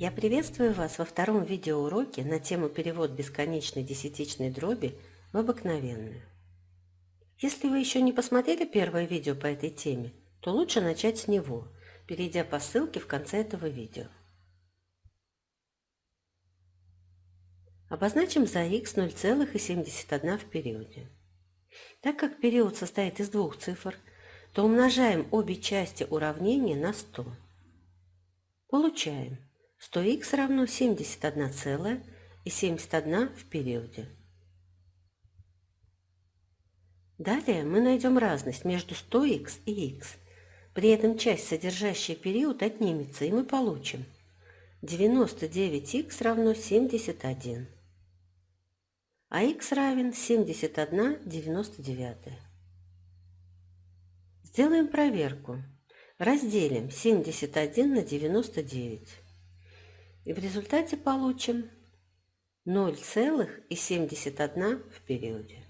Я приветствую вас во втором видеоуроке на тему перевод бесконечной десятичной дроби в обыкновенную. Если вы еще не посмотрели первое видео по этой теме, то лучше начать с него, перейдя по ссылке в конце этого видео. Обозначим за x 0,71 в периоде. Так как период состоит из двух цифр, то умножаем обе части уравнения на 100. Получаем 100х равно 71,71 в периоде. Далее мы найдем разность между 100х и х. При этом часть, содержащая период, отнимется, и мы получим 99х равно 71, а х равен 71,99. Сделаем проверку. Разделим 71 на 99. И в результате получим 0,71 в периоде.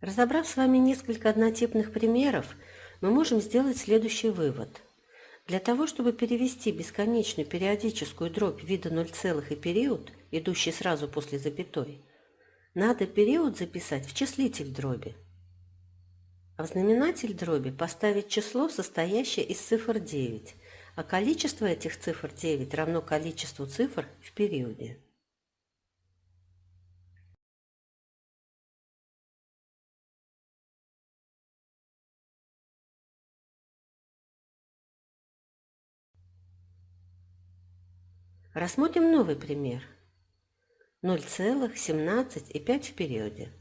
Разобрав с вами несколько однотипных примеров, мы можем сделать следующий вывод. Для того, чтобы перевести бесконечную периодическую дробь вида 0, и период, идущий сразу после запятой, надо период записать в числитель дроби. А в знаменатель дроби поставить число, состоящее из цифр 9, а количество этих цифр 9 равно количеству цифр в периоде. Рассмотрим новый пример. 0,17 и 5 в периоде.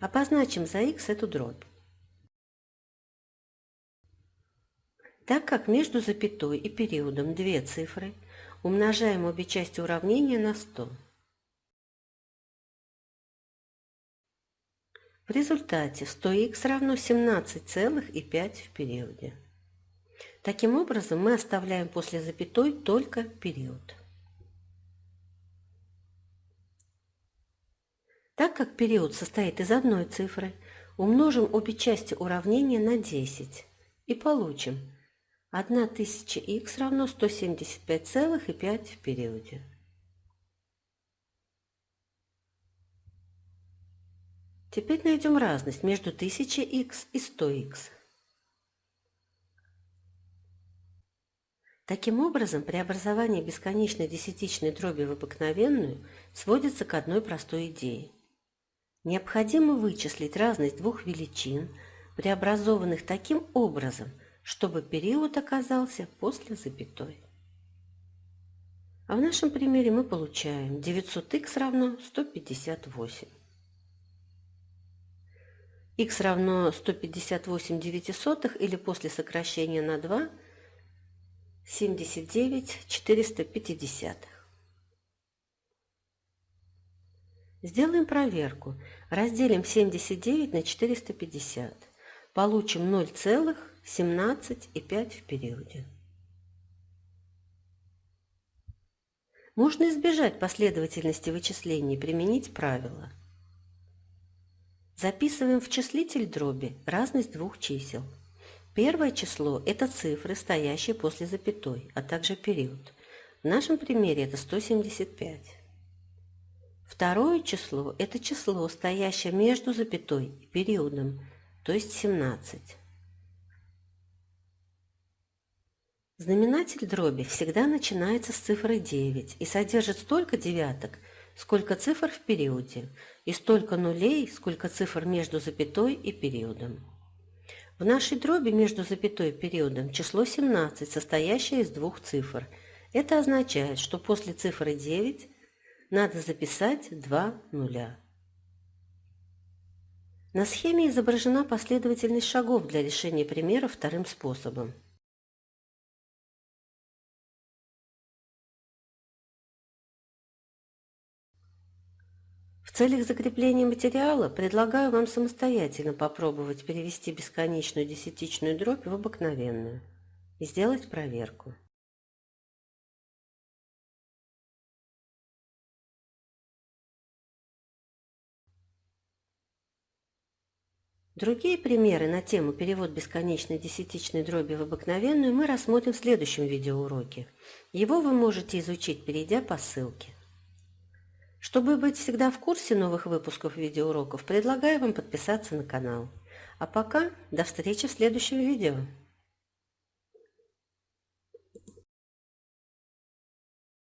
Обозначим за х эту дробь. Так как между запятой и периодом две цифры, умножаем обе части уравнения на 100. В результате 100х равно 17,5 в периоде. Таким образом, мы оставляем после запятой только период. Так как период состоит из одной цифры, умножим обе части уравнения на 10 и получим 1000х равно 175,5 в периоде. Теперь найдем разность между 1000х и 100х. Таким образом, преобразование бесконечной десятичной дроби в обыкновенную сводится к одной простой идее. Необходимо вычислить разность двух величин, преобразованных таким образом – чтобы период оказался после запятой. А в нашем примере мы получаем 900х равно 158. х равно 158 девятисотых или после сокращения на 2 79 450. Сделаем проверку. Разделим 79 на 450. Получим 0 целых 17 и 5 в периоде. Можно избежать последовательности вычислений применить правило. Записываем в числитель дроби разность двух чисел. Первое число – это цифры, стоящие после запятой, а также период. В нашем примере это 175. Второе число – это число, стоящее между запятой и периодом, то есть 17. Знаменатель дроби всегда начинается с цифры 9 и содержит столько девяток, сколько цифр в периоде, и столько нулей, сколько цифр между запятой и периодом. В нашей дроби между запятой и периодом число 17, состоящее из двух цифр. Это означает, что после цифры 9 надо записать два нуля. На схеме изображена последовательность шагов для решения примера вторым способом. Целях закрепления материала предлагаю вам самостоятельно попробовать перевести бесконечную десятичную дробь в обыкновенную и сделать проверку. Другие примеры на тему перевод бесконечной десятичной дроби в обыкновенную мы рассмотрим в следующем видеоуроке. Его вы можете изучить, перейдя по ссылке. Чтобы быть всегда в курсе новых выпусков видеоуроков, предлагаю вам подписаться на канал. А пока до встречи в следующем видео.